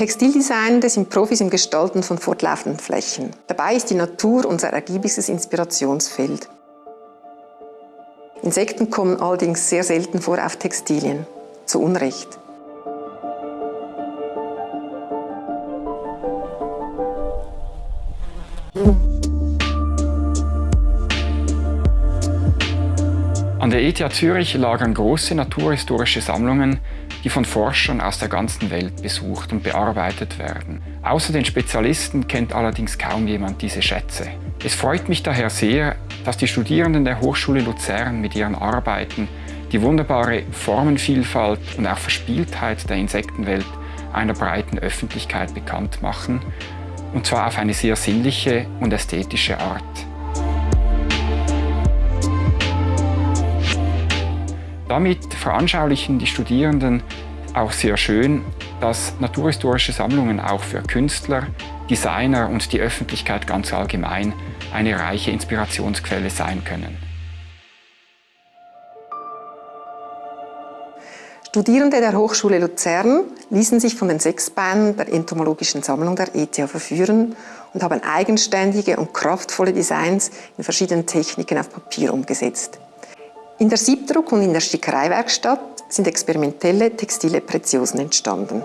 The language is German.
Textildesignende sind Profis im Gestalten von fortlaufenden Flächen. Dabei ist die Natur unser ergiebigstes Inspirationsfeld. Insekten kommen allerdings sehr selten vor auf Textilien. Zu Unrecht. An der ETH Zürich lagern große naturhistorische Sammlungen, die von Forschern aus der ganzen Welt besucht und bearbeitet werden. Außer den Spezialisten kennt allerdings kaum jemand diese Schätze. Es freut mich daher sehr, dass die Studierenden der Hochschule Luzern mit ihren Arbeiten die wunderbare Formenvielfalt und auch Verspieltheit der Insektenwelt einer breiten Öffentlichkeit bekannt machen, und zwar auf eine sehr sinnliche und ästhetische Art. Damit veranschaulichen die Studierenden auch sehr schön, dass naturhistorische Sammlungen auch für Künstler, Designer und die Öffentlichkeit ganz allgemein eine reiche Inspirationsquelle sein können. Studierende der Hochschule Luzern ließen sich von den sechs Beinen der entomologischen Sammlung der ETH verführen und haben eigenständige und kraftvolle Designs in verschiedenen Techniken auf Papier umgesetzt. In der Siebdruck und in der Stickereiwerkstatt sind experimentelle textile Preziosen entstanden.